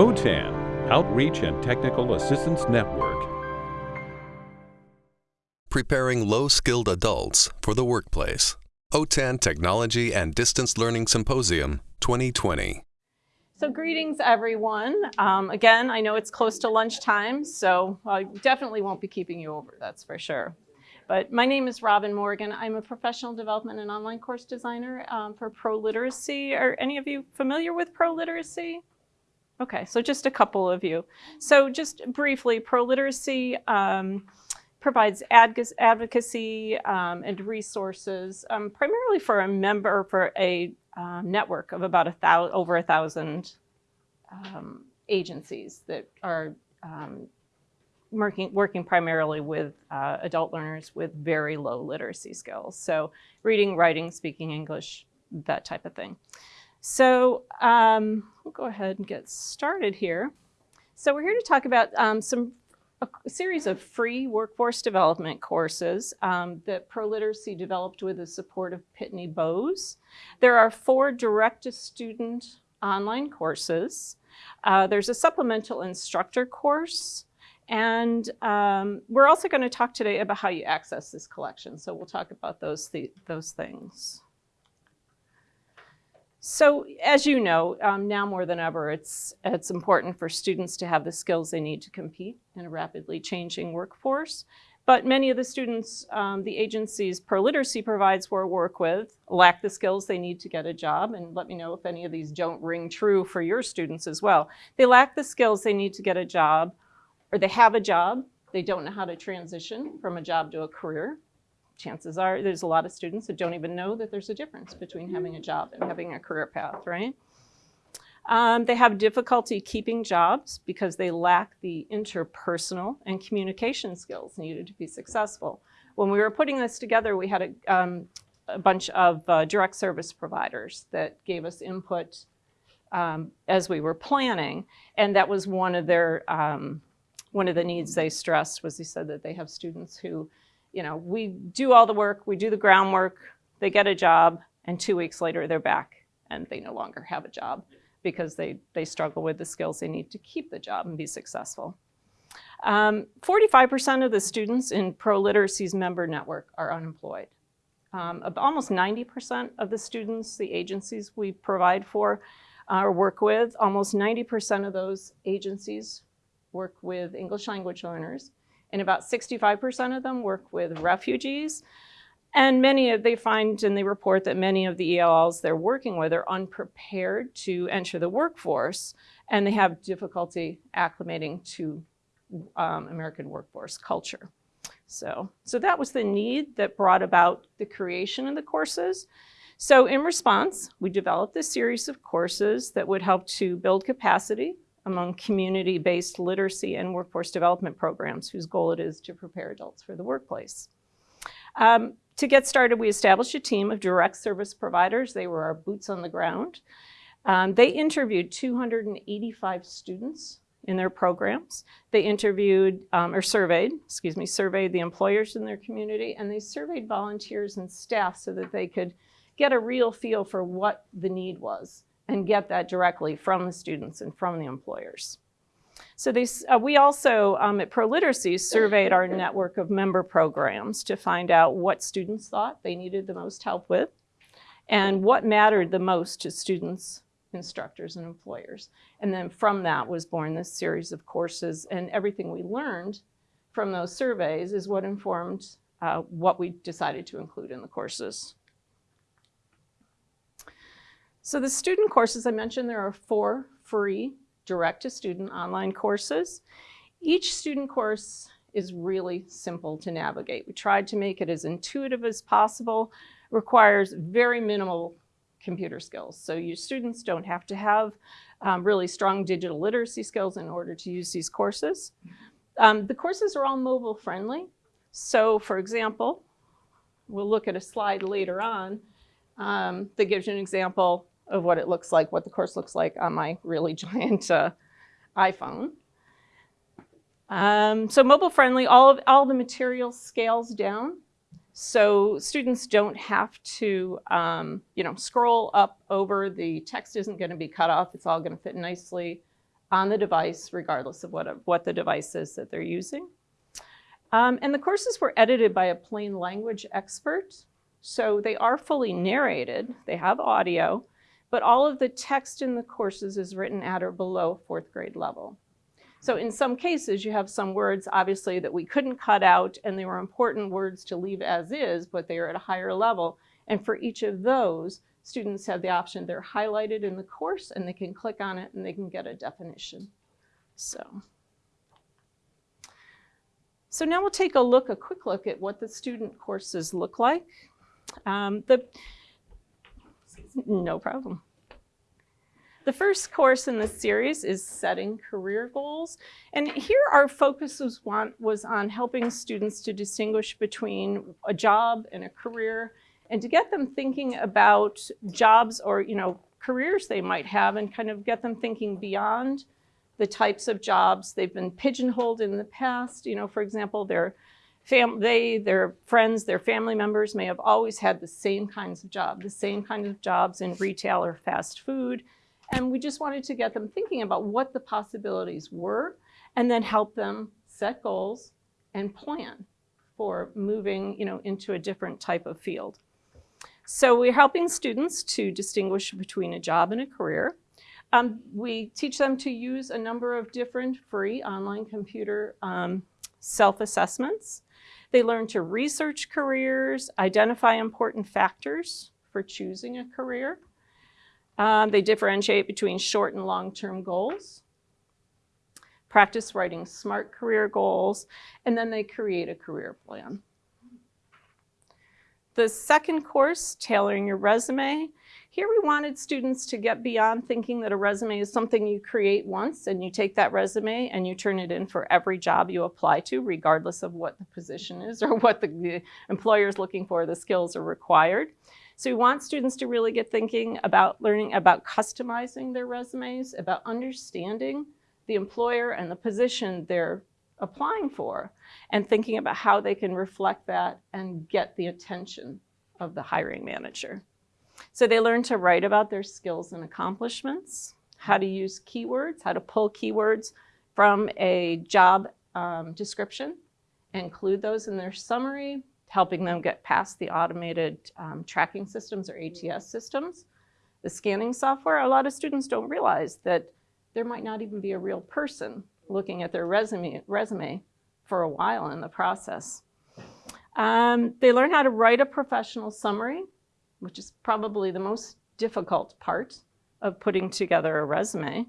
OTAN, Outreach and Technical Assistance Network. Preparing low-skilled adults for the workplace. OTAN Technology and Distance Learning Symposium 2020. So greetings everyone. Um, again, I know it's close to lunchtime, so I definitely won't be keeping you over, that's for sure. But my name is Robin Morgan. I'm a professional development and online course designer um, for Pro Literacy. Are any of you familiar with Pro Literacy? Okay, so just a couple of you. So just briefly, Pro Literacy um, provides advocacy um, and resources um, primarily for a member, for a uh, network of about a thousand, over a thousand um, agencies that are um, working, working primarily with uh, adult learners with very low literacy skills. So reading, writing, speaking English, that type of thing. So um, we'll go ahead and get started here. So we're here to talk about um, some a series of free workforce development courses um, that ProLiteracy developed with the support of Pitney Bowes. There are four direct-to-student online courses. Uh, there's a supplemental instructor course, and um, we're also going to talk today about how you access this collection. So we'll talk about those, th those things. So as you know, um, now more than ever, it's, it's important for students to have the skills they need to compete in a rapidly changing workforce. But many of the students um, the agencies ProLiteracy provides for work with lack the skills they need to get a job. And let me know if any of these don't ring true for your students as well. They lack the skills they need to get a job or they have a job, they don't know how to transition from a job to a career. Chances are there's a lot of students that don't even know that there's a difference between having a job and having a career path, right? Um, they have difficulty keeping jobs because they lack the interpersonal and communication skills needed to be successful. When we were putting this together, we had a, um, a bunch of uh, direct service providers that gave us input um, as we were planning, and that was one of their um, one of the needs they stressed was they said that they have students who, you know, we do all the work, we do the groundwork, they get a job, and two weeks later they're back and they no longer have a job because they, they struggle with the skills they need to keep the job and be successful. 45% um, of the students in ProLiteracy's member network are unemployed. Um, almost 90% of the students, the agencies we provide for uh, or work with, almost 90% of those agencies work with English language learners, and about 65% of them work with refugees. And many of, they find and they report that many of the ELLs they're working with are unprepared to enter the workforce, and they have difficulty acclimating to um, American workforce culture. So, so that was the need that brought about the creation of the courses. So in response, we developed a series of courses that would help to build capacity among community-based literacy and workforce development programs whose goal it is to prepare adults for the workplace. Um, to get started, we established a team of direct service providers. They were our boots on the ground. Um, they interviewed 285 students in their programs. They interviewed, um, or surveyed, excuse me, surveyed the employers in their community, and they surveyed volunteers and staff so that they could get a real feel for what the need was and get that directly from the students and from the employers. So uh, we also um, at ProLiteracy surveyed our network of member programs to find out what students thought they needed the most help with and what mattered the most to students, instructors, and employers. And then from that was born this series of courses and everything we learned from those surveys is what informed uh, what we decided to include in the courses. So the student courses I mentioned, there are four free direct-to-student online courses. Each student course is really simple to navigate. We tried to make it as intuitive as possible, requires very minimal computer skills. So your students don't have to have um, really strong digital literacy skills in order to use these courses. Um, the courses are all mobile friendly. So for example, we'll look at a slide later on um, that gives you an example of what it looks like, what the course looks like on my really giant uh, iPhone. Um, so mobile friendly, all of all the material scales down. So students don't have to, um, you know, scroll up over. The text isn't going to be cut off. It's all going to fit nicely on the device, regardless of what, what the device is that they're using. Um, and the courses were edited by a plain language expert. So they are fully narrated, they have audio, but all of the text in the courses is written at or below fourth grade level. So in some cases, you have some words, obviously, that we couldn't cut out, and they were important words to leave as is, but they are at a higher level. And for each of those, students have the option, they're highlighted in the course, and they can click on it, and they can get a definition. So, so now we'll take a look, a quick look at what the student courses look like. Um, the, no problem. The first course in this series is setting career goals. And here our focus was, was on helping students to distinguish between a job and a career and to get them thinking about jobs or you know careers they might have and kind of get them thinking beyond the types of jobs they've been pigeonholed in the past. You know, for example, their fam they, their friends, their family members may have always had the same kinds of jobs, the same kinds of jobs in retail or fast food. And we just wanted to get them thinking about what the possibilities were and then help them set goals and plan for moving you know, into a different type of field. So we're helping students to distinguish between a job and a career. Um, we teach them to use a number of different free online computer um, self-assessments. They learn to research careers, identify important factors for choosing a career, um, they differentiate between short and long-term goals, practice writing SMART career goals, and then they create a career plan. The second course, Tailoring Your Resume, here we wanted students to get beyond thinking that a resume is something you create once and you take that resume and you turn it in for every job you apply to, regardless of what the position is or what the, the employer is looking for, the skills are required. So we want students to really get thinking about learning about customizing their resumes, about understanding the employer and the position they're applying for, and thinking about how they can reflect that and get the attention of the hiring manager. So they learn to write about their skills and accomplishments, how to use keywords, how to pull keywords from a job um, description, include those in their summary, helping them get past the automated um, tracking systems or ATS systems. The scanning software, a lot of students don't realize that there might not even be a real person looking at their resume, resume for a while in the process. Um, they learn how to write a professional summary, which is probably the most difficult part of putting together a resume.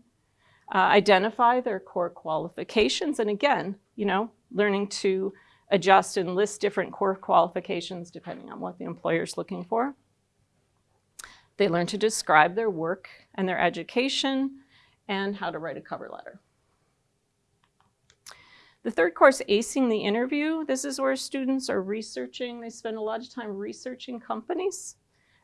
Uh, identify their core qualifications, and again, you know, learning to adjust and list different core qualifications depending on what the employer is looking for. They learn to describe their work and their education and how to write a cover letter. The third course, Acing the Interview, this is where students are researching, they spend a lot of time researching companies,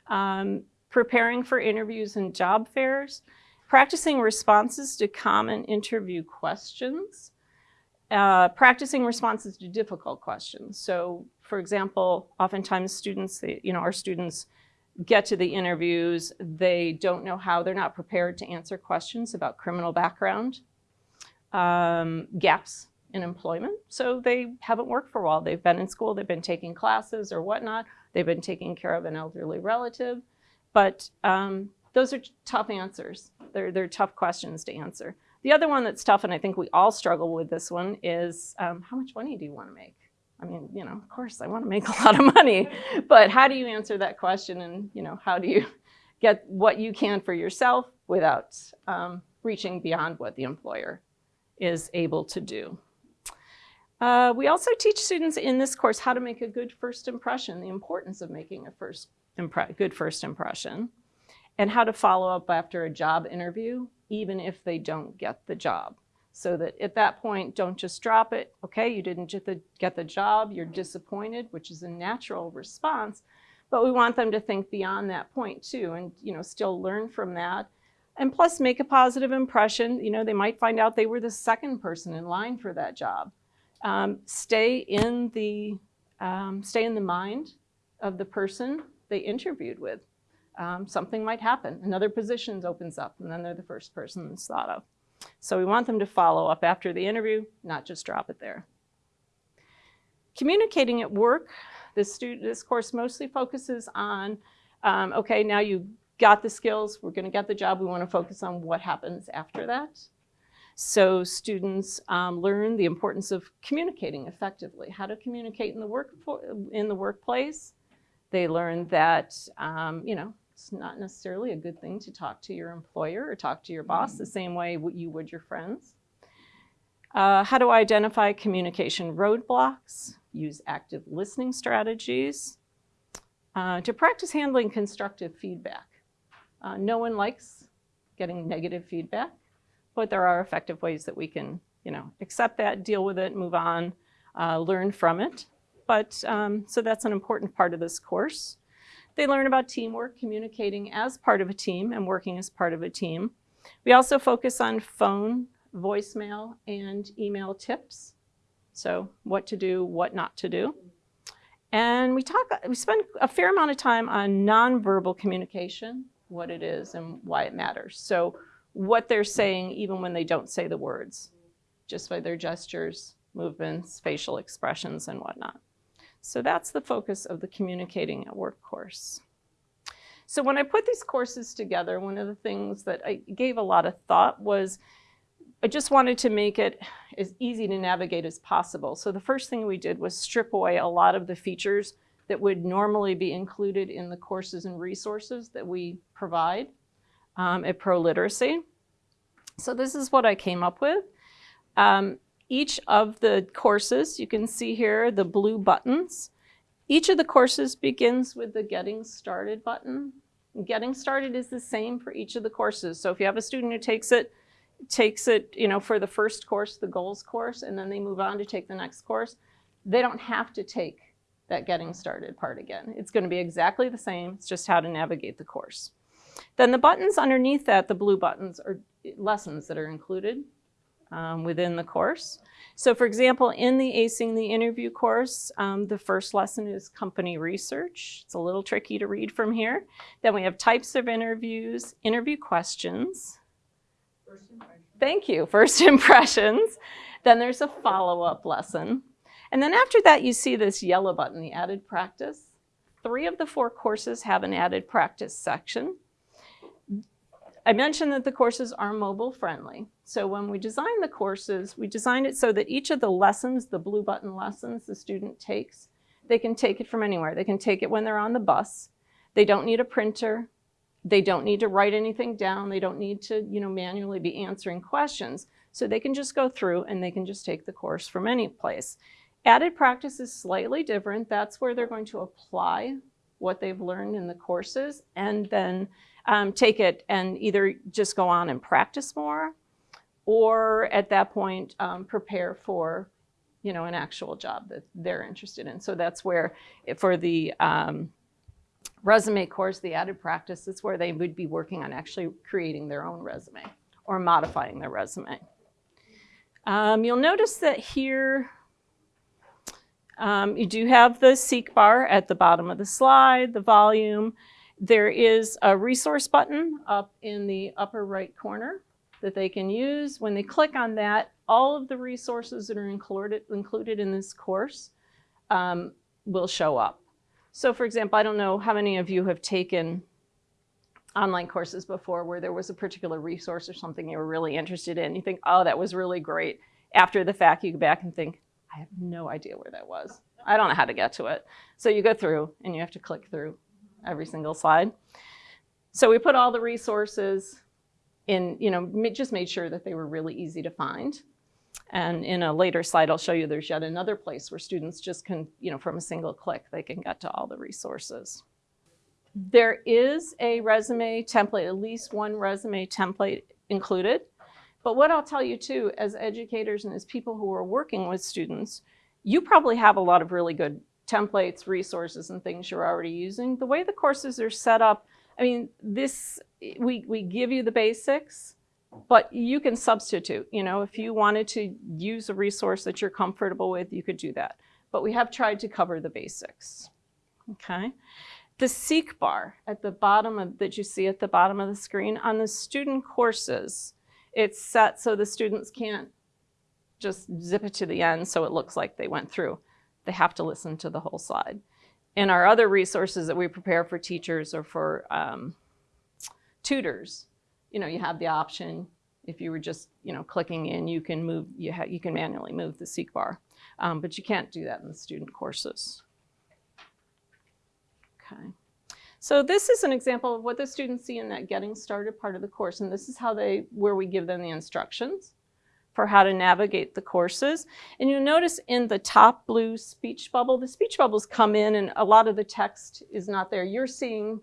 um, preparing for interviews and job fairs, practicing responses to common interview questions, uh, practicing responses to difficult questions. So for example, oftentimes students, you know, our students get to the interviews, they don't know how, they're not prepared to answer questions about criminal background, um, gaps in employment. So they haven't worked for a while. They've been in school, they've been taking classes or whatnot. They've been taking care of an elderly relative. But um, those are tough answers. They're, they're tough questions to answer. The other one that's tough, and I think we all struggle with this one, is um, how much money do you want to make? I mean, you know, of course I want to make a lot of money, but how do you answer that question and, you know, how do you get what you can for yourself without um, reaching beyond what the employer is able to do? Uh, we also teach students in this course how to make a good first impression, the importance of making a first good first impression, and how to follow up after a job interview even if they don't get the job. So that at that point, don't just drop it. Okay, you didn't get the, get the job, you're disappointed, which is a natural response. But we want them to think beyond that point too and you know, still learn from that. And plus make a positive impression. You know, they might find out they were the second person in line for that job. Um, stay in the um, stay in the mind of the person they interviewed with um, something might happen. Another position opens up and then they're the first person that's thought of. So we want them to follow up after the interview, not just drop it there. Communicating at work, this, student, this course mostly focuses on, um, okay, now you've got the skills, we're gonna get the job, we wanna focus on what happens after that. So students um, learn the importance of communicating effectively, how to communicate in the, work in the workplace. They learn that, um, you know, it's not necessarily a good thing to talk to your employer or talk to your boss the same way you would your friends. Uh, how to identify communication roadblocks, use active listening strategies, uh, to practice handling constructive feedback. Uh, no one likes getting negative feedback but there are effective ways that we can, you know, accept that, deal with it, move on, uh, learn from it. But um, so that's an important part of this course. They learn about teamwork, communicating as part of a team and working as part of a team. We also focus on phone, voicemail, and email tips. So what to do, what not to do. And we talk, we spend a fair amount of time on nonverbal communication, what it is and why it matters. So what they're saying even when they don't say the words, just by their gestures, movements, facial expressions, and whatnot. So that's the focus of the Communicating at Work course. So when I put these courses together, one of the things that I gave a lot of thought was I just wanted to make it as easy to navigate as possible. So the first thing we did was strip away a lot of the features that would normally be included in the courses and resources that we provide um, at ProLiteracy. So this is what I came up with. Um, each of the courses, you can see here the blue buttons. Each of the courses begins with the Getting Started button. Getting Started is the same for each of the courses. So if you have a student who takes it, takes it you know, for the first course, the goals course, and then they move on to take the next course, they don't have to take that Getting Started part again. It's going to be exactly the same. It's just how to navigate the course. Then the buttons underneath that, the blue buttons, are lessons that are included um, within the course. So for example, in the Acing the Interview course, um, the first lesson is company research. It's a little tricky to read from here. Then we have types of interviews, interview questions. Thank you, first impressions. Then there's a follow-up lesson. And then after that, you see this yellow button, the added practice. Three of the four courses have an added practice section. I mentioned that the courses are mobile friendly. So when we design the courses, we design it so that each of the lessons, the blue button lessons the student takes, they can take it from anywhere. They can take it when they're on the bus. They don't need a printer. They don't need to write anything down. They don't need to you know, manually be answering questions. So they can just go through and they can just take the course from any place. Added practice is slightly different. That's where they're going to apply what they've learned in the courses and then um, take it and either just go on and practice more or at that point um, prepare for you know, an actual job that they're interested in. So that's where for the um, resume course, the added practice is where they would be working on actually creating their own resume or modifying their resume. Um, you'll notice that here um, you do have the seek bar at the bottom of the slide, the volume, there is a resource button up in the upper right corner that they can use. When they click on that, all of the resources that are included, included in this course um, will show up. So for example, I don't know how many of you have taken online courses before where there was a particular resource or something you were really interested in. You think, oh, that was really great. After the fact, you go back and think, I have no idea where that was. I don't know how to get to it. So you go through and you have to click through every single slide. So we put all the resources in, you know, just made sure that they were really easy to find. And in a later slide, I'll show you there's yet another place where students just can, you know, from a single click, they can get to all the resources. There is a resume template, at least one resume template included. But what I'll tell you too, as educators and as people who are working with students, you probably have a lot of really good templates, resources, and things you're already using. The way the courses are set up, I mean, this, we, we give you the basics, but you can substitute. You know, if you wanted to use a resource that you're comfortable with, you could do that. But we have tried to cover the basics, okay? The seek bar at the bottom of, that you see at the bottom of the screen on the student courses, it's set so the students can't just zip it to the end so it looks like they went through. They have to listen to the whole slide. And our other resources that we prepare for teachers or for um, tutors, you know, you have the option, if you were just, you know, clicking in, you can move, you, you can manually move the seek bar. Um, but you can't do that in the student courses. Okay. So this is an example of what the students see in that getting started part of the course. And this is how they, where we give them the instructions for how to navigate the courses. And you'll notice in the top blue speech bubble, the speech bubbles come in and a lot of the text is not there. You're seeing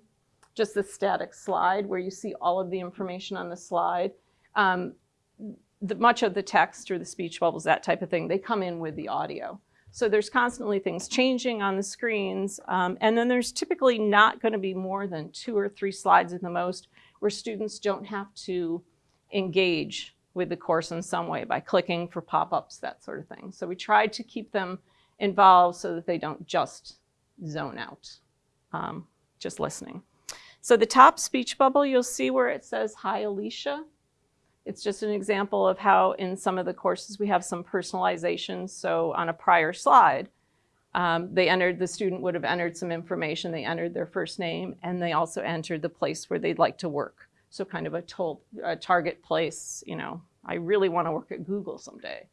just the static slide where you see all of the information on the slide. Um, the, much of the text or the speech bubbles, that type of thing, they come in with the audio. So there's constantly things changing on the screens. Um, and then there's typically not going to be more than two or three slides at the most where students don't have to engage with the course in some way by clicking for pop-ups, that sort of thing. So we tried to keep them involved so that they don't just zone out, um, just listening. So the top speech bubble, you'll see where it says, hi, Alicia. It's just an example of how in some of the courses we have some personalization. So on a prior slide, um, they entered, the student would have entered some information. They entered their first name and they also entered the place where they'd like to work. So kind of a, a target place, you know, I really want to work at Google someday.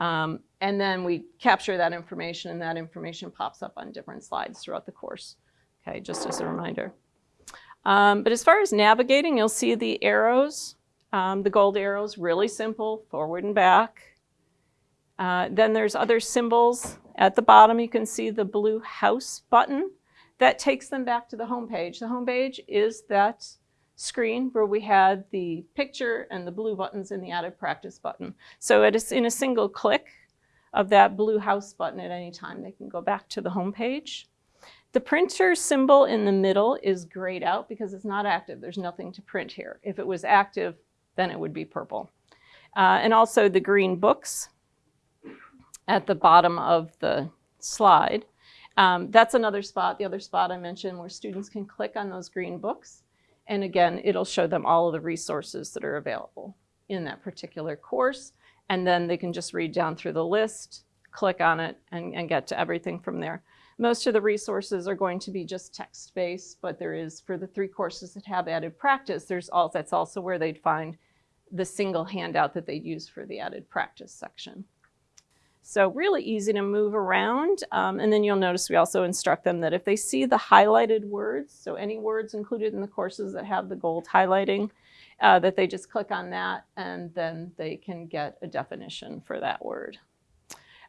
Um, and then we capture that information and that information pops up on different slides throughout the course. Okay, just as a reminder. Um, but as far as navigating, you'll see the arrows, um, the gold arrows, really simple, forward and back. Uh, then there's other symbols. At the bottom, you can see the blue house button. That takes them back to the home page. The home page is that screen where we had the picture and the blue buttons and the added practice button. So it is in a single click of that blue house button at any time, they can go back to the home page. The printer symbol in the middle is grayed out because it's not active. There's nothing to print here. If it was active, then it would be purple. Uh, and also the green books at the bottom of the slide. Um, that's another spot, the other spot I mentioned, where students can click on those green books and again, it'll show them all of the resources that are available in that particular course. And then they can just read down through the list, click on it, and, and get to everything from there. Most of the resources are going to be just text-based, but there is, for the three courses that have added practice, there's all, that's also where they'd find the single handout that they'd use for the added practice section. So really easy to move around. Um, and then you'll notice we also instruct them that if they see the highlighted words, so any words included in the courses that have the gold highlighting, uh, that they just click on that and then they can get a definition for that word.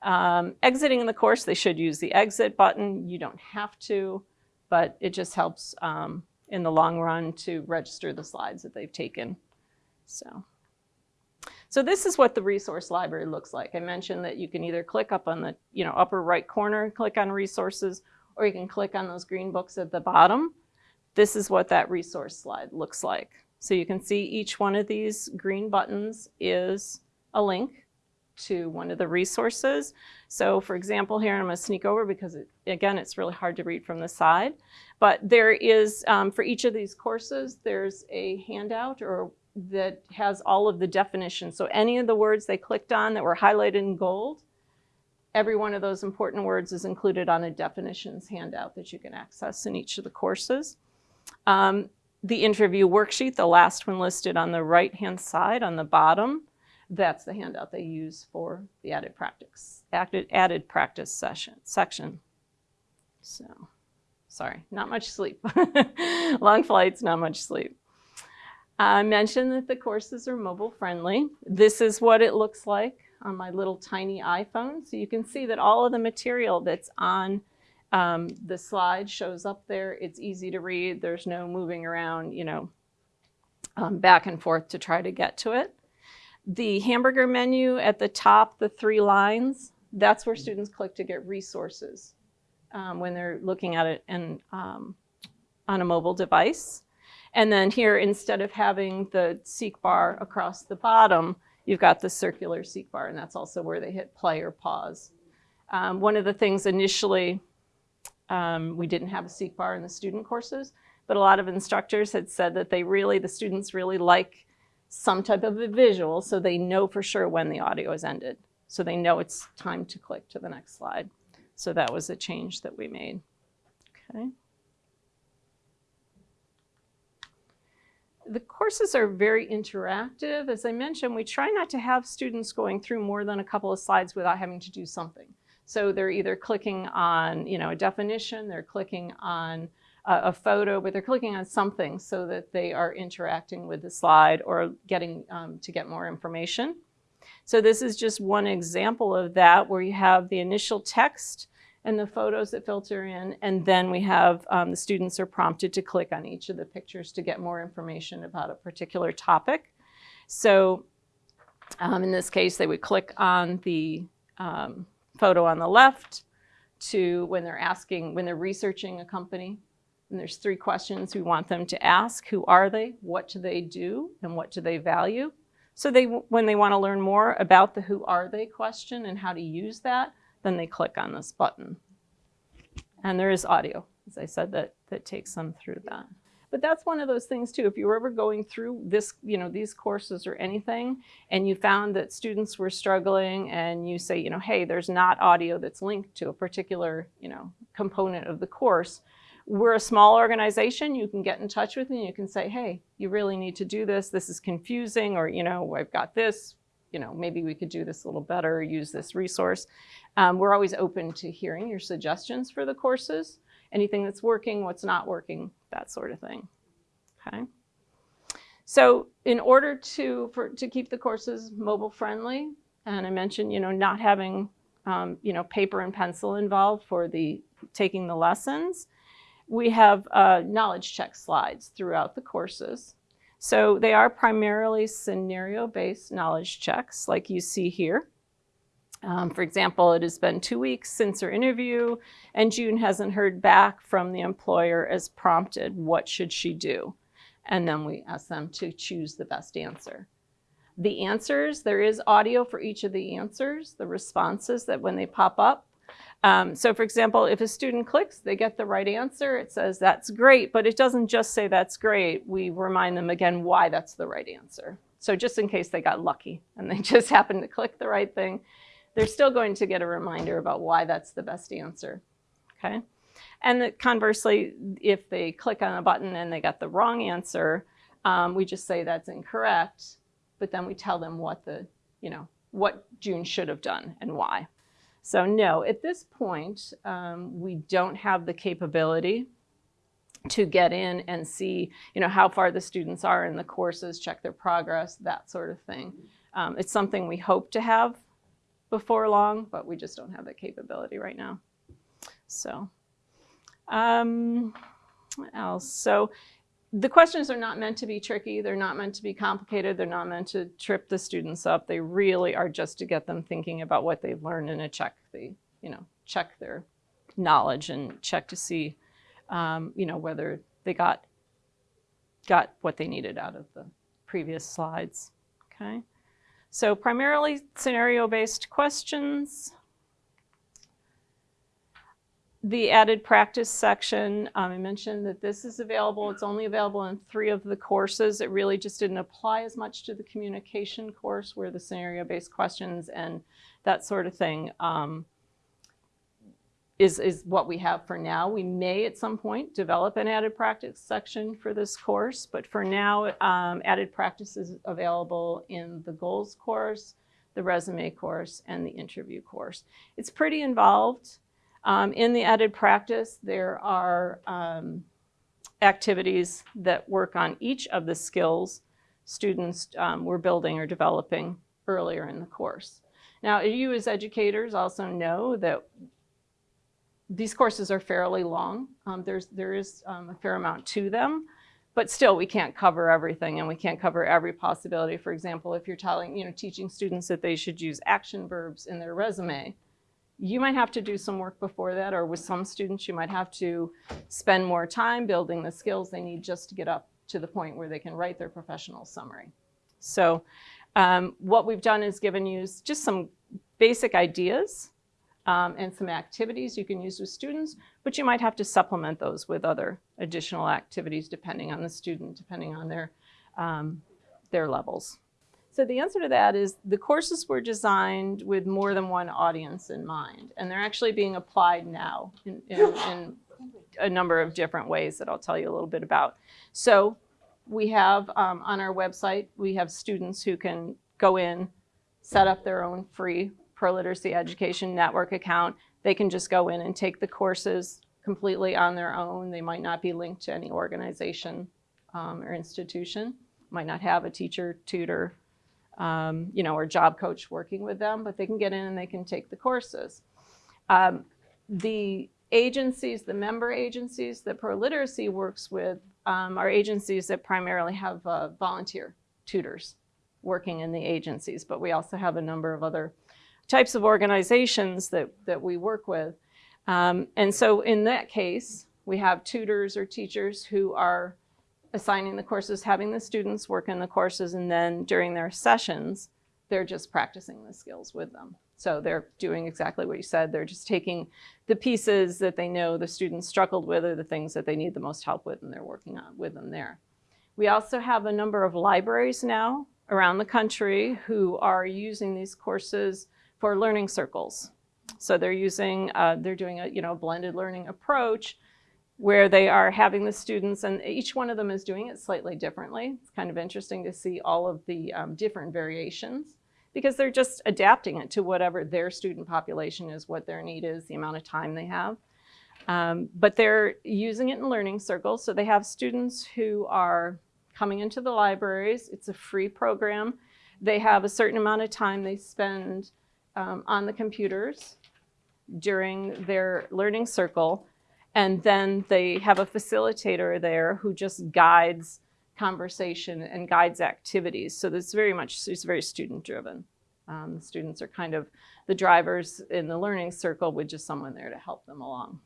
Um, exiting the course, they should use the exit button. You don't have to, but it just helps um, in the long run to register the slides that they've taken. So. So this is what the resource library looks like. I mentioned that you can either click up on the you know, upper right corner, click on resources, or you can click on those green books at the bottom. This is what that resource slide looks like. So you can see each one of these green buttons is a link to one of the resources. So for example, here I'm going to sneak over because it, again, it's really hard to read from the side. But there is, um, for each of these courses, there's a handout or that has all of the definitions. So any of the words they clicked on that were highlighted in gold, every one of those important words is included on a definitions handout that you can access in each of the courses. Um, the interview worksheet, the last one listed on the right-hand side on the bottom, that's the handout they use for the added practice, added, added practice session, section. So, sorry, not much sleep. Long flights, not much sleep. I mentioned that the courses are mobile friendly. This is what it looks like on my little tiny iPhone. So you can see that all of the material that's on um, the slide shows up there. It's easy to read. There's no moving around, you know, um, back and forth to try to get to it. The hamburger menu at the top, the three lines, that's where students click to get resources um, when they're looking at it and, um, on a mobile device. And then here, instead of having the seek bar across the bottom, you've got the circular seek bar, and that's also where they hit play or pause. Um, one of the things initially, um, we didn't have a seek bar in the student courses, but a lot of instructors had said that they really, the students really like some type of a visual so they know for sure when the audio is ended. So they know it's time to click to the next slide. So that was a change that we made. Okay. The courses are very interactive. As I mentioned, we try not to have students going through more than a couple of slides without having to do something. So they're either clicking on, you know, a definition, they're clicking on a, a photo, but they're clicking on something so that they are interacting with the slide or getting um, to get more information. So this is just one example of that where you have the initial text and the photos that filter in. And then we have um, the students are prompted to click on each of the pictures to get more information about a particular topic. So um, in this case, they would click on the um, photo on the left to when they're asking, when they're researching a company. And there's three questions we want them to ask. Who are they? What do they do? And what do they value? So they, when they want to learn more about the who are they question and how to use that, then they click on this button. And there is audio, as I said, that, that takes them through that. But that's one of those things too, if you were ever going through this, you know, these courses or anything, and you found that students were struggling and you say, you know, hey, there's not audio that's linked to a particular, you know, component of the course, we're a small organization, you can get in touch with me, you can say, hey, you really need to do this, this is confusing, or, you know, I've got this, you know, maybe we could do this a little better, use this resource. Um, we're always open to hearing your suggestions for the courses, anything that's working, what's not working, that sort of thing, okay? So in order to, for, to keep the courses mobile friendly, and I mentioned, you know, not having, um, you know, paper and pencil involved for the taking the lessons, we have uh, knowledge check slides throughout the courses. So they are primarily scenario-based knowledge checks like you see here. Um, for example, it has been two weeks since her interview and June hasn't heard back from the employer as prompted. What should she do? And then we ask them to choose the best answer. The answers, there is audio for each of the answers, the responses that when they pop up, um, so for example, if a student clicks, they get the right answer. It says that's great, but it doesn't just say that's great. We remind them again why that's the right answer. So just in case they got lucky and they just happened to click the right thing, they're still going to get a reminder about why that's the best answer, okay? And conversely, if they click on a button and they got the wrong answer, um, we just say that's incorrect, but then we tell them what the, you know, what June should have done and why. So no, at this point, um, we don't have the capability to get in and see, you know, how far the students are in the courses, check their progress, that sort of thing. Um, it's something we hope to have before long, but we just don't have that capability right now. So, um, what else? So the questions are not meant to be tricky. They're not meant to be complicated. They're not meant to trip the students up. They really are just to get them thinking about what they've learned and to check the, you know, check their knowledge and check to see, um, you know, whether they got, got what they needed out of the previous slides, okay? So primarily scenario-based questions. The added practice section, um, I mentioned that this is available. It's only available in three of the courses. It really just didn't apply as much to the communication course where the scenario-based questions and that sort of thing um, is, is what we have for now. We may at some point develop an added practice section for this course, but for now, um, added practice is available in the goals course, the resume course, and the interview course. It's pretty involved. Um, in the added practice, there are um, activities that work on each of the skills students um, were building or developing earlier in the course. Now, you as educators also know that these courses are fairly long. Um, there's, there is um, a fair amount to them, but still we can't cover everything and we can't cover every possibility. For example, if you're telling, you know, teaching students that they should use action verbs in their resume, you might have to do some work before that, or with some students, you might have to spend more time building the skills they need just to get up to the point where they can write their professional summary. So um, what we've done is given you just some basic ideas um, and some activities you can use with students, but you might have to supplement those with other additional activities depending on the student, depending on their um, their levels. So the answer to that is the courses were designed with more than one audience in mind, and they're actually being applied now in, in, in a number of different ways that I'll tell you a little bit about. So we have um, on our website, we have students who can go in, set up their own free Pro Literacy Education Network account. They can just go in and take the courses completely on their own. They might not be linked to any organization um, or institution, might not have a teacher, tutor, um, you know, or job coach working with them, but they can get in and they can take the courses. Um, the agencies, the member agencies that Pro Literacy works with um, are agencies that primarily have uh, volunteer tutors working in the agencies, but we also have a number of other types of organizations that, that we work with. Um, and so in that case, we have tutors or teachers who are assigning the courses, having the students work in the courses, and then during their sessions, they're just practicing the skills with them. So they're doing exactly what you said. They're just taking the pieces that they know the students struggled with or the things that they need the most help with, and they're working on with them there. We also have a number of libraries now around the country who are using these courses for learning circles. So they're using, uh, they're doing a you know blended learning approach where they are having the students, and each one of them is doing it slightly differently. It's kind of interesting to see all of the um, different variations because they're just adapting it to whatever their student population is, what their need is, the amount of time they have. Um, but they're using it in learning circles. So they have students who are coming into the libraries. It's a free program. They have a certain amount of time they spend um, on the computers during their learning circle. And then they have a facilitator there who just guides conversation and guides activities. So this very much, it's very student driven. Um, the students are kind of the drivers in the learning circle with just someone there to help them along.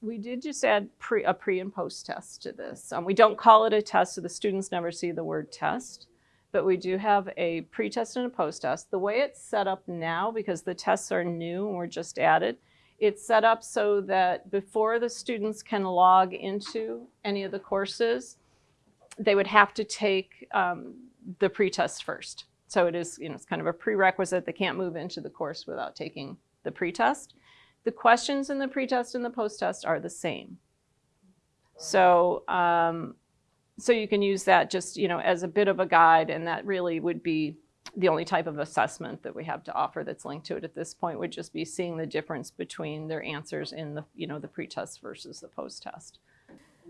We did just add pre, a pre and post test to this. Um, we don't call it a test, so the students never see the word test, but we do have a pre-test and a post-test. The way it's set up now, because the tests are new and were just added, it's set up so that before the students can log into any of the courses, they would have to take um, the pretest first. So it is, you know, it's kind of a prerequisite. They can't move into the course without taking the pretest. The questions in the pretest and the post-test are the same. So, um, so you can use that just, you know, as a bit of a guide, and that really would be the only type of assessment that we have to offer that's linked to it at this point would just be seeing the difference between their answers in the, you know, the pre-test versus the post-test.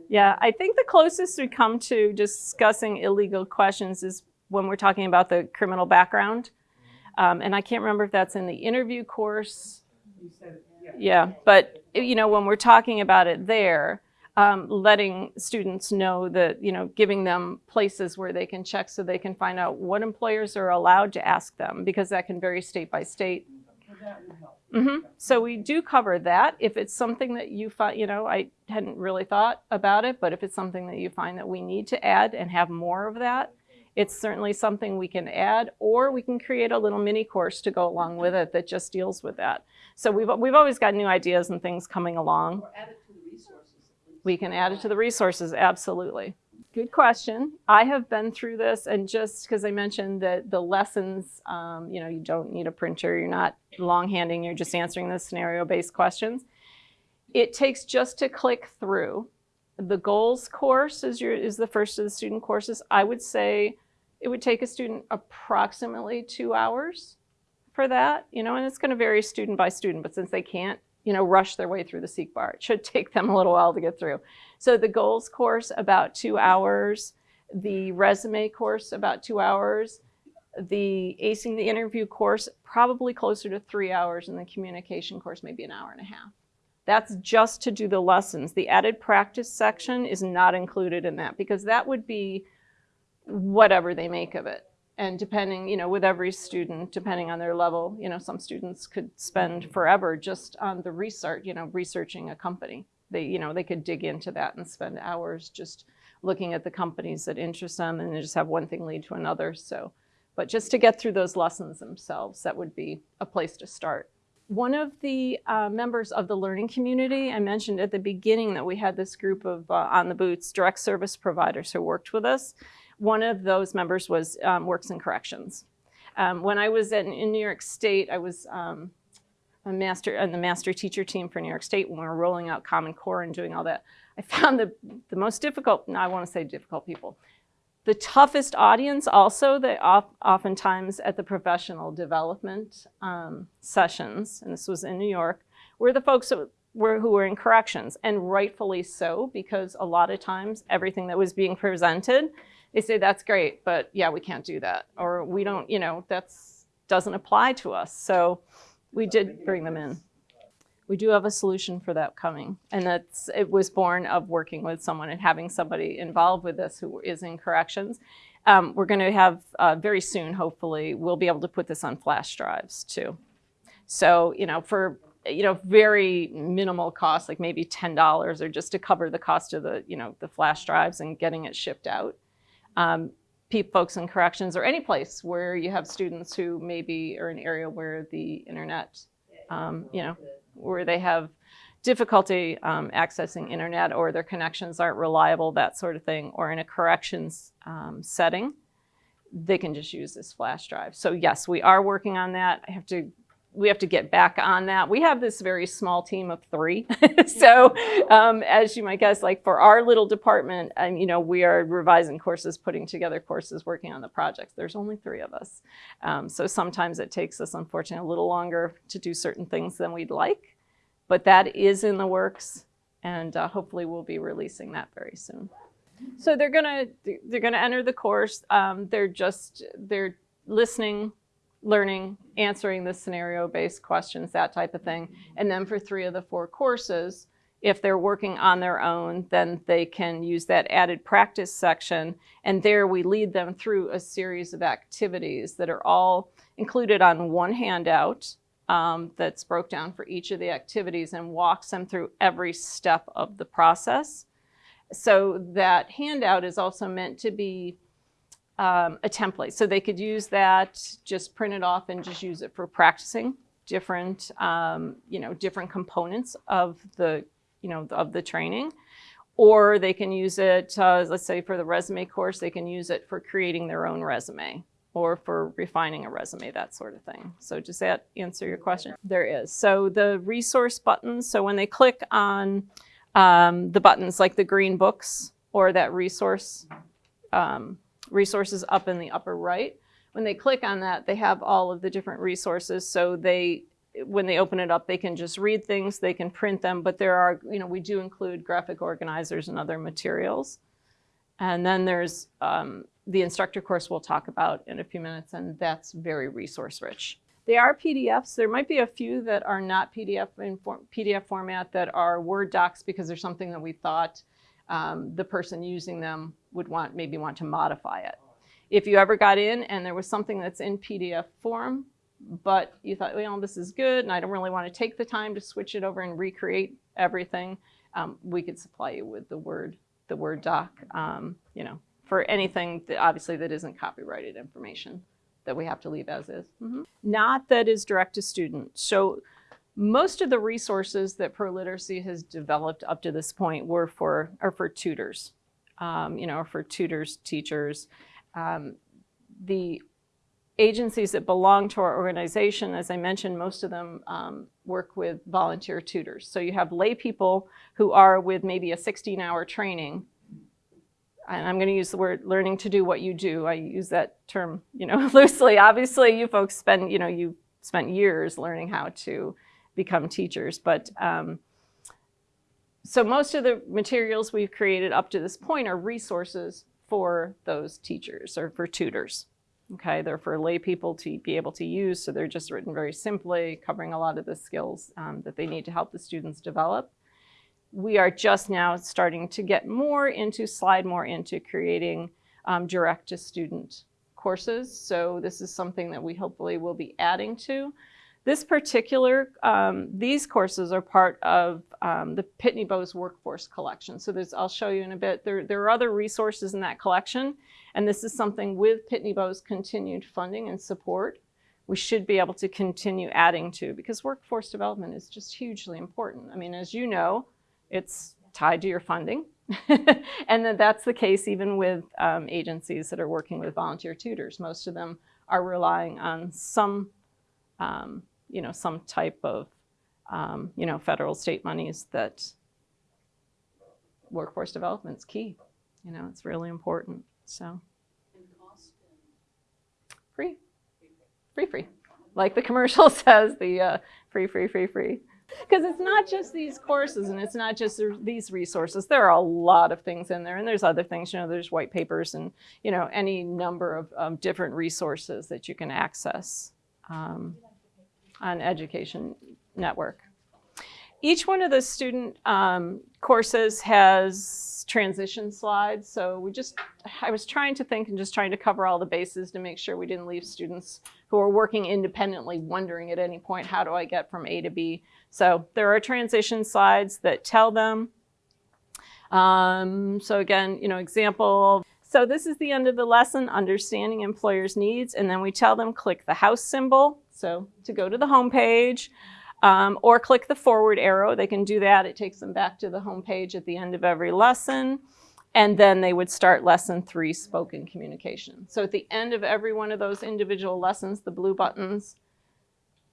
Yeah, I think the closest we come to discussing illegal questions is when we're talking about the criminal background. Um, and I can't remember if that's in the interview course. Yeah. yeah, but you know, when we're talking about it there, um, letting students know that, you know, giving them places where they can check so they can find out what employers are allowed to ask them because that can vary state by state. Mm -hmm. So we do cover that. If it's something that you find, you know, I hadn't really thought about it, but if it's something that you find that we need to add and have more of that, it's certainly something we can add, or we can create a little mini course to go along with it that just deals with that. So we've, we've always got new ideas and things coming along. We can add it to the resources, absolutely. Good question. I have been through this and just because I mentioned that the lessons, um, you know, you don't need a printer, you're not long-handing, you're just answering the scenario-based questions. It takes just to click through. The goals course is, your, is the first of the student courses. I would say it would take a student approximately two hours for that, you know, and it's going to vary student by student, but since they can't you know, rush their way through the seek bar. It should take them a little while to get through. So the goals course, about two hours. The resume course, about two hours. The acing the interview course, probably closer to three hours. And the communication course, maybe an hour and a half. That's just to do the lessons. The added practice section is not included in that because that would be whatever they make of it. And depending, you know, with every student, depending on their level, you know, some students could spend forever just on the research, you know, researching a company. They, you know, they could dig into that and spend hours just looking at the companies that interest them and just have one thing lead to another. So, but just to get through those lessons themselves, that would be a place to start. One of the uh, members of the learning community, I mentioned at the beginning that we had this group of uh, on the boots direct service providers who worked with us. One of those members was um, works and corrections. Um, when I was in, in New York State, I was um, a master on the master teacher team for New York State when we were rolling out Common Core and doing all that. I found the, the most difficult, no, I want to say difficult people, the toughest audience also that oftentimes at the professional development um, sessions, and this was in New York, were the folks that were, who were in corrections, and rightfully so, because a lot of times everything that was being presented, they say, that's great, but yeah, we can't do that. Or we don't, you know, that's doesn't apply to us. So we did bring them in. We do have a solution for that coming. And that's it was born of working with someone and having somebody involved with this who is in corrections. Um, we're going to have uh, very soon, hopefully, we'll be able to put this on flash drives too. So, you know, for you know, very minimal cost, like maybe $10 or just to cover the cost of the, you know, the flash drives and getting it shipped out. Um, folks in corrections or any place where you have students who maybe are an area where the internet, um, you know, where they have difficulty um, accessing internet or their connections aren't reliable, that sort of thing, or in a corrections um, setting, they can just use this flash drive. So yes, we are working on that. I have to we have to get back on that. We have this very small team of three. so um, as you might guess, like for our little department, and you know, we are revising courses, putting together courses, working on the projects. There's only three of us. Um, so sometimes it takes us, unfortunately, a little longer to do certain things than we'd like. But that is in the works, and uh, hopefully we'll be releasing that very soon. So they're gonna they're gonna enter the course. Um, they're just they're listening learning, answering the scenario-based questions, that type of thing. And then for three of the four courses, if they're working on their own, then they can use that added practice section. And there we lead them through a series of activities that are all included on one handout um, that's broke down for each of the activities and walks them through every step of the process. So that handout is also meant to be um, a template. So they could use that, just print it off and just use it for practicing different, um, you know, different components of the, you know, of the training. Or they can use it, uh, let's say for the resume course, they can use it for creating their own resume or for refining a resume, that sort of thing. So does that answer your question? There is. So the resource buttons, so when they click on um, the buttons like the green books or that resource um, resources up in the upper right. When they click on that, they have all of the different resources. So they, when they open it up, they can just read things, they can print them, but there are, you know, we do include graphic organizers and other materials. And then there's um, the instructor course we'll talk about in a few minutes, and that's very resource rich. They are PDFs. There might be a few that are not PDF in for PDF format that are Word docs because there's something that we thought um, the person using them would want maybe want to modify it. If you ever got in and there was something that's in PDF form, but you thought, well, this is good and I don't really want to take the time to switch it over and recreate everything, um, we could supply you with the Word, the Word doc, um, you know, for anything that obviously that isn't copyrighted information that we have to leave as is. Mm -hmm. Not that is direct to student. So most of the resources that ProLiteracy has developed up to this point were for, are for tutors, um, you know, for tutors, teachers. Um, the agencies that belong to our organization, as I mentioned, most of them um, work with volunteer tutors. So you have lay people who are with maybe a 16 hour training and I'm going to use the word learning to do what you do. I use that term, you know, loosely. Obviously, you folks spend, you know, you spent years learning how to become teachers. But um, so most of the materials we've created up to this point are resources for those teachers or for tutors. Okay, they're for lay people to be able to use, so they're just written very simply, covering a lot of the skills um, that they need to help the students develop. We are just now starting to get more into, slide more into creating um, direct-to-student courses. So this is something that we hopefully will be adding to. This particular, um, these courses are part of um, the Pitney Bowes Workforce Collection. So there's, I'll show you in a bit. There, there are other resources in that collection, and this is something with Pitney Bowes continued funding and support we should be able to continue adding to because workforce development is just hugely important. I mean, as you know, it's tied to your funding. and then that's the case even with um, agencies that are working with volunteer tutors. Most of them are relying on some, um, you know, some type of, um, you know, federal state monies that workforce development is key. You know, it's really important. So free, free, free. Like the commercial says, the uh, free, free, free, free. Because it's not just these courses and it's not just these resources. There are a lot of things in there and there's other things, you know, there's white papers and, you know, any number of um, different resources that you can access um, on Education Network. Each one of the student um, courses has transition slides. So we just, I was trying to think and just trying to cover all the bases to make sure we didn't leave students who are working independently wondering at any point, how do I get from A to B? So there are transition slides that tell them. Um, so again, you know, example. So this is the end of the lesson, understanding employers' needs. And then we tell them click the house symbol. So to go to the home page um, or click the forward arrow. They can do that. It takes them back to the home page at the end of every lesson. And then they would start lesson three, spoken communication. So at the end of every one of those individual lessons, the blue buttons,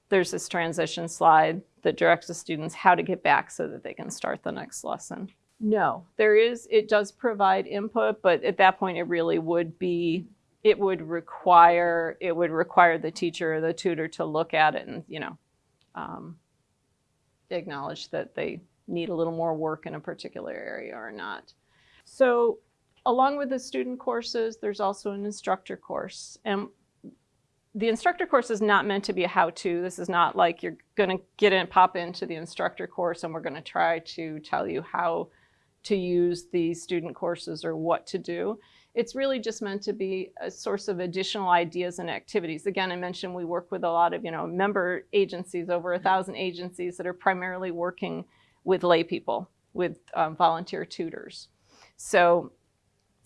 there's this transition slide that directs the students how to get back so that they can start the next lesson. No, there is, it does provide input, but at that point it really would be, it would require, it would require the teacher or the tutor to look at it and, you know, um, acknowledge that they need a little more work in a particular area or not. So along with the student courses, there's also an instructor course. And the instructor course is not meant to be a how-to. This is not like you're going to get in, pop into the instructor course and we're going to try to tell you how to use the student courses or what to do. It's really just meant to be a source of additional ideas and activities. Again, I mentioned we work with a lot of, you know, member agencies, over a thousand agencies that are primarily working with lay people, with um, volunteer tutors. So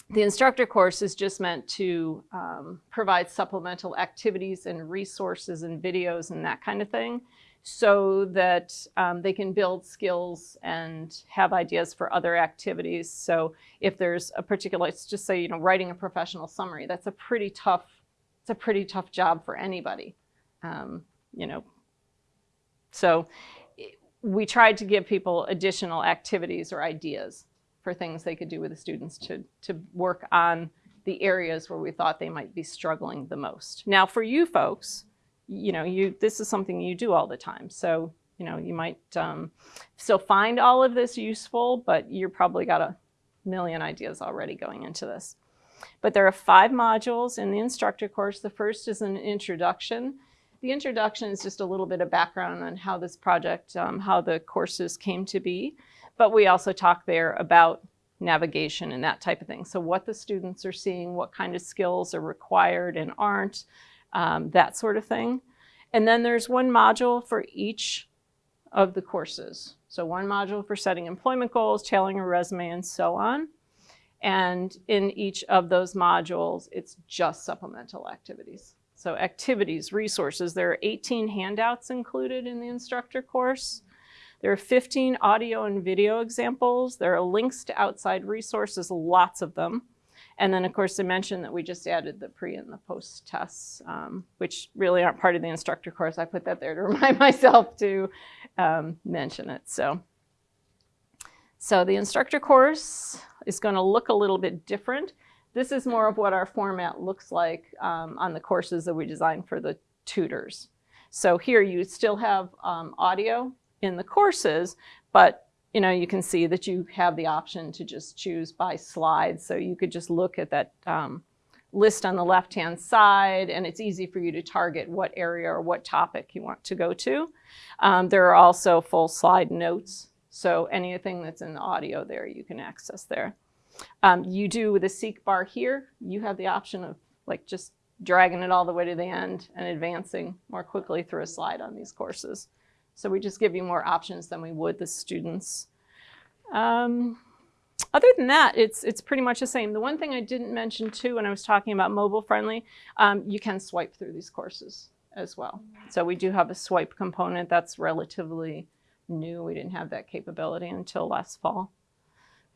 the instructor course is just meant to um, provide supplemental activities and resources and videos and that kind of thing so that um, they can build skills and have ideas for other activities. So if there's a particular, let's just say, you know, writing a professional summary, that's a pretty tough, it's a pretty tough job for anybody, um, you know. So we tried to give people additional activities or ideas for things they could do with the students to, to work on the areas where we thought they might be struggling the most. Now for you folks, you know, you this is something you do all the time. So, you know, you might um, still find all of this useful, but you're probably got a million ideas already going into this. But there are five modules in the instructor course. The first is an introduction. The introduction is just a little bit of background on how this project, um, how the courses came to be. But we also talk there about navigation and that type of thing. So what the students are seeing, what kind of skills are required and aren't, um, that sort of thing. And then there's one module for each of the courses. So one module for setting employment goals, tailoring a resume, and so on. And in each of those modules, it's just supplemental activities. So activities, resources, there are 18 handouts included in the instructor course. There are 15 audio and video examples. There are links to outside resources, lots of them. And then of course I mentioned that we just added the pre and the post tests, um, which really aren't part of the instructor course. I put that there to remind myself to um, mention it. So, so the instructor course is going to look a little bit different. This is more of what our format looks like um, on the courses that we designed for the tutors. So here you still have um, audio in the courses, but you know, you can see that you have the option to just choose by slide. So you could just look at that um, list on the left-hand side, and it's easy for you to target what area or what topic you want to go to. Um, there are also full slide notes. So anything that's in the audio there, you can access there. Um, you do with the seek bar here, you have the option of like just dragging it all the way to the end and advancing more quickly through a slide on these courses. So we just give you more options than we would the students. Um, other than that, it's, it's pretty much the same. The one thing I didn't mention too when I was talking about mobile friendly, um, you can swipe through these courses as well. So we do have a swipe component that's relatively new. We didn't have that capability until last fall.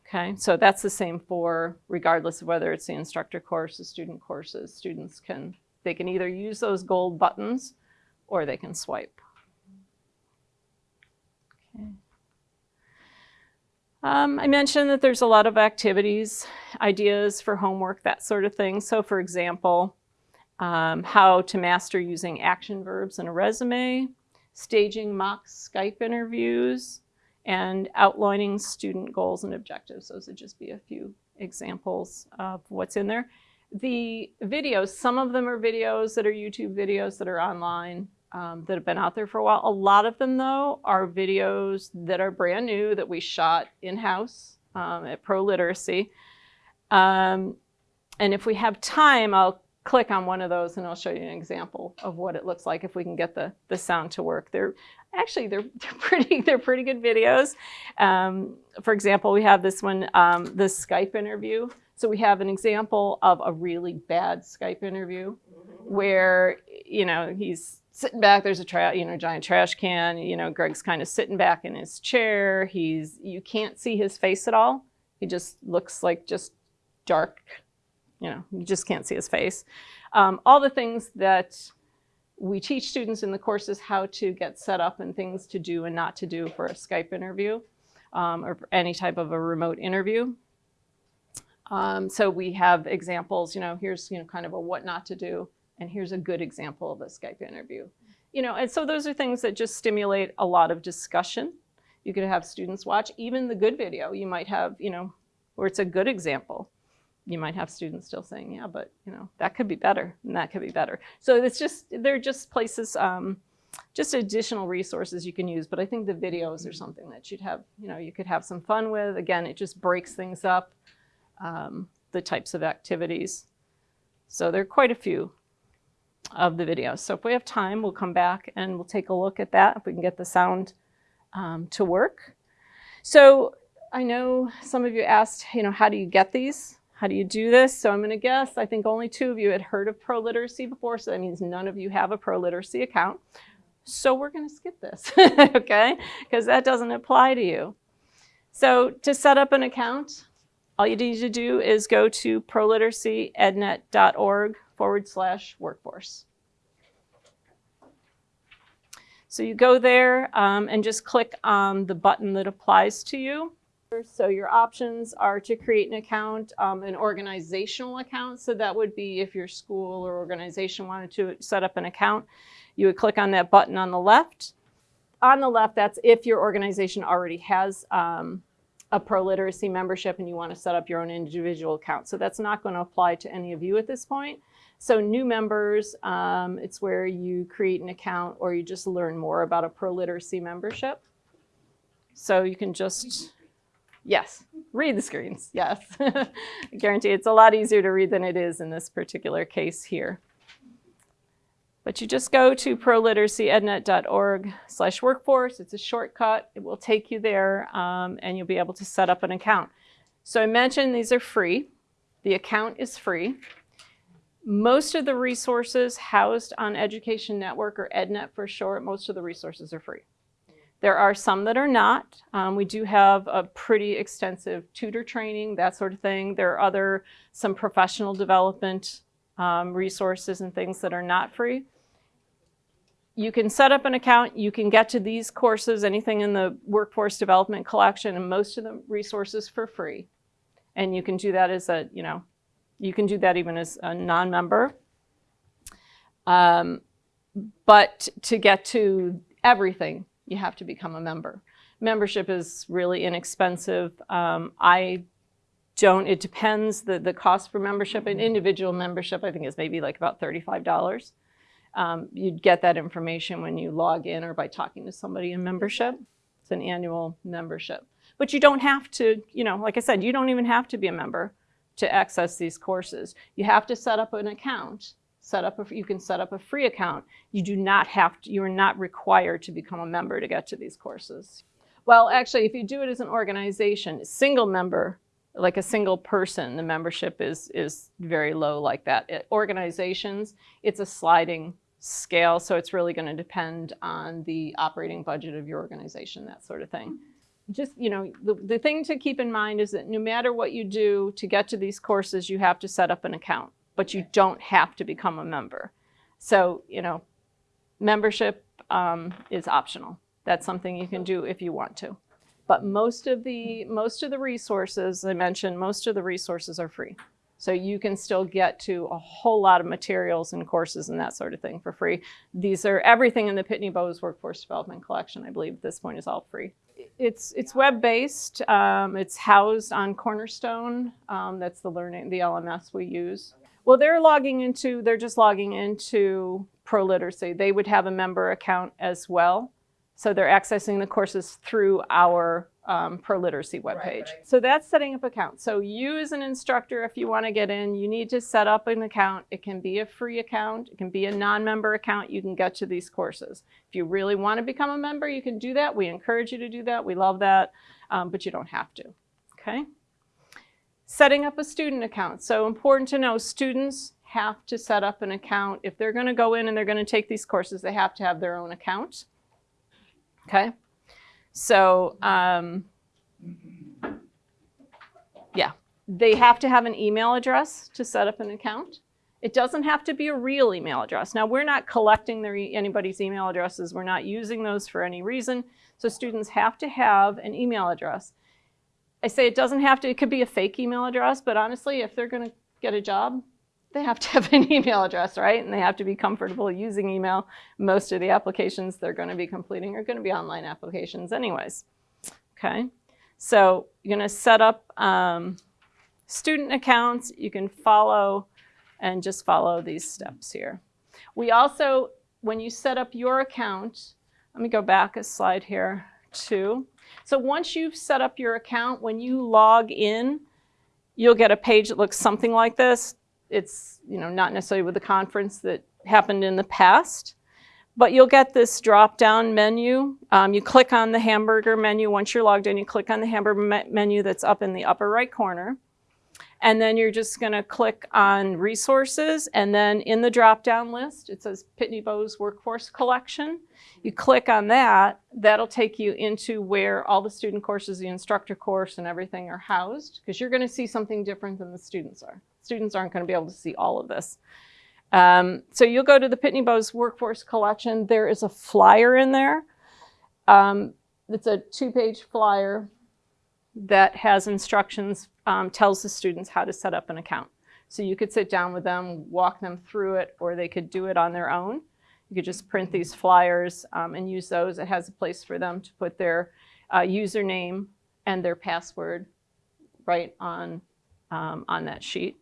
Okay, so that's the same for regardless of whether it's the instructor course, the student courses. Students can, they can either use those gold buttons or they can swipe. Um, I mentioned that there's a lot of activities, ideas for homework, that sort of thing. So for example, um, how to master using action verbs in a resume, staging mock Skype interviews, and outlining student goals and objectives. Those would just be a few examples of what's in there. The videos, some of them are videos that are YouTube videos that are online um, that have been out there for a while. A lot of them, though, are videos that are brand new that we shot in-house um, at ProLiteracy. Um, and if we have time, I'll click on one of those and I'll show you an example of what it looks like if we can get the, the sound to work. They're actually, they're, they're pretty, they're pretty good videos. Um, for example, we have this one, um, this Skype interview. So we have an example of a really bad Skype interview where, you know, he's sitting back, there's a you know, giant trash can, you know, Greg's kind of sitting back in his chair. He's, you can't see his face at all. He just looks like just dark you know, you just can't see his face. Um, all the things that we teach students in the courses how to get set up and things to do and not to do for a Skype interview um, or any type of a remote interview. Um, so we have examples, you know, here's, you know, kind of a what not to do, and here's a good example of a Skype interview. You know, and so those are things that just stimulate a lot of discussion. You could have students watch even the good video. You might have, you know, where it's a good example you might have students still saying, yeah, but you know, that could be better and that could be better. So it's just, they're just places, um, just additional resources you can use. But I think the videos are something that you'd have, you know, you could have some fun with. Again, it just breaks things up, um, the types of activities. So there are quite a few of the videos. So if we have time, we'll come back and we'll take a look at that if we can get the sound um, to work. So I know some of you asked, you know, how do you get these? How do you do this? So I'm going to guess, I think only two of you had heard of ProLiteracy before, so that means none of you have a ProLiteracy account. So we're going to skip this, okay? Because that doesn't apply to you. So to set up an account, all you need to do is go to proliteracyednet.org forward slash workforce. So you go there um, and just click on the button that applies to you. So your options are to create an account, um, an organizational account. So that would be if your school or organization wanted to set up an account, you would click on that button on the left. On the left, that's if your organization already has um, a ProLiteracy membership and you want to set up your own individual account. So that's not going to apply to any of you at this point. So new members, um, it's where you create an account or you just learn more about a ProLiteracy membership. So you can just Yes, read the screens, yes. I guarantee it's a lot easier to read than it is in this particular case here. But you just go to proliteracyednet.org slash workforce. It's a shortcut. It will take you there um, and you'll be able to set up an account. So I mentioned these are free. The account is free. Most of the resources housed on Education Network or EdNet for short, most of the resources are free. There are some that are not. Um, we do have a pretty extensive tutor training, that sort of thing. There are other, some professional development um, resources and things that are not free. You can set up an account, you can get to these courses, anything in the workforce development collection, and most of the resources for free. And you can do that as a, you know, you can do that even as a non-member. Um, but to get to everything, you have to become a member. Membership is really inexpensive. Um, I don't, it depends, the, the cost for membership, an individual membership I think is maybe like about $35. Um, you'd get that information when you log in or by talking to somebody in membership. It's an annual membership. But you don't have to, you know, like I said, you don't even have to be a member to access these courses. You have to set up an account set up a, you can set up a free account. You do not have to, you're not required to become a member to get to these courses. Well, actually, if you do it as an organization, single member, like a single person, the membership is, is very low like that. Organizations, it's a sliding scale, so it's really going to depend on the operating budget of your organization, that sort of thing. Just, you know, the, the thing to keep in mind is that no matter what you do to get to these courses, you have to set up an account, but you don't have to become a member. So, you know, membership um, is optional. That's something you can do if you want to. But most of the most of the resources I mentioned, most of the resources are free. So you can still get to a whole lot of materials and courses and that sort of thing for free. These are everything in the Pitney Bowes Workforce Development Collection, I believe at this point is all free. It's it's web-based. Um, it's housed on Cornerstone. Um, that's the learning the LMS we use. Well, they're logging into they're just logging into ProLiteracy. They would have a member account as well. So they're accessing the courses through our um, ProLiteracy webpage. So that's setting up accounts. So you as an instructor, if you want to get in, you need to set up an account. It can be a free account. It can be a non-member account. You can get to these courses. If you really want to become a member, you can do that. We encourage you to do that. We love that, um, but you don't have to. Okay. Setting up a student account. So important to know, students have to set up an account. If they're going to go in and they're going to take these courses, they have to have their own account. Okay. So um, yeah, they have to have an email address to set up an account. It doesn't have to be a real email address. Now, we're not collecting their, anybody's email addresses. We're not using those for any reason. So students have to have an email address. I say it doesn't have to, it could be a fake email address, but honestly, if they're going to get a job, they have to have an email address, right? And they have to be comfortable using email. Most of the applications they're going to be completing are going to be online applications anyways. Okay, so you're going to set up um, student accounts. You can follow and just follow these steps here. We also, when you set up your account, let me go back a slide here too. So once you've set up your account, when you log in, you'll get a page that looks something like this it's you know not necessarily with the conference that happened in the past, but you'll get this drop-down menu. Um, you click on the hamburger menu. Once you're logged in, you click on the hamburger me menu that's up in the upper right corner. And then you're just going to click on resources. And then in the drop-down list, it says Pitney Bowes Workforce Collection. You click on that. That'll take you into where all the student courses, the instructor course, and everything are housed. Because you're going to see something different than the students are. Students aren't going to be able to see all of this. Um, so you'll go to the Pitney Bowes Workforce Collection. There is a flyer in there. Um, it's a two-page flyer that has instructions, um, tells the students how to set up an account. So you could sit down with them, walk them through it, or they could do it on their own. You could just print these flyers um, and use those. It has a place for them to put their uh, username and their password right on, um, on that sheet.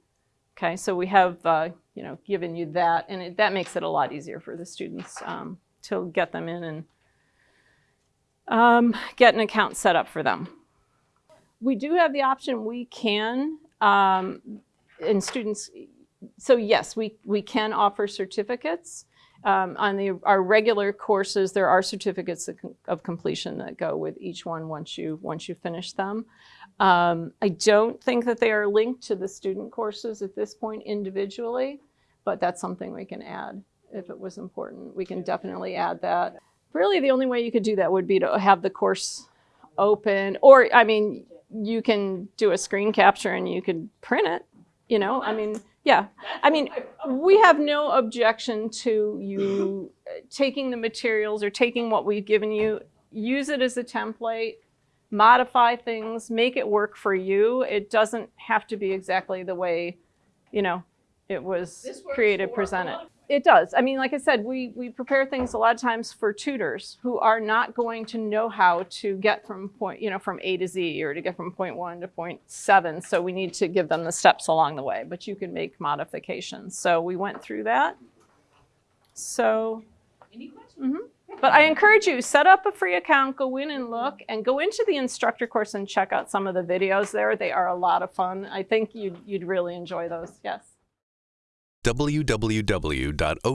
Okay, so we have, uh, you know, given you that, and it, that makes it a lot easier for the students um, to get them in and um, get an account set up for them. We do have the option, we can, um, and students, so yes, we, we can offer certificates. Um, on the, our regular courses, there are certificates of, of, completion that go with each one once you, once you finish them. Um, I don't think that they are linked to the student courses at this point individually, but that's something we can add if it was important. We can definitely add that. Really, the only way you could do that would be to have the course open, or I mean, you can do a screen capture and you could print it, you know, I mean, yeah, I mean, we have no objection to you taking the materials or taking what we've given you, use it as a template, modify things, make it work for you. It doesn't have to be exactly the way, you know, it was created, presented. It does. I mean, like I said, we, we prepare things a lot of times for tutors who are not going to know how to get from point, you know, from A to Z or to get from point one to point seven. So we need to give them the steps along the way, but you can make modifications. So we went through that. So, Any questions? mm -hmm. But I encourage you, set up a free account, go in and look, and go into the instructor course and check out some of the videos there. They are a lot of fun. I think you'd, you'd really enjoy those. Yes www.otan.us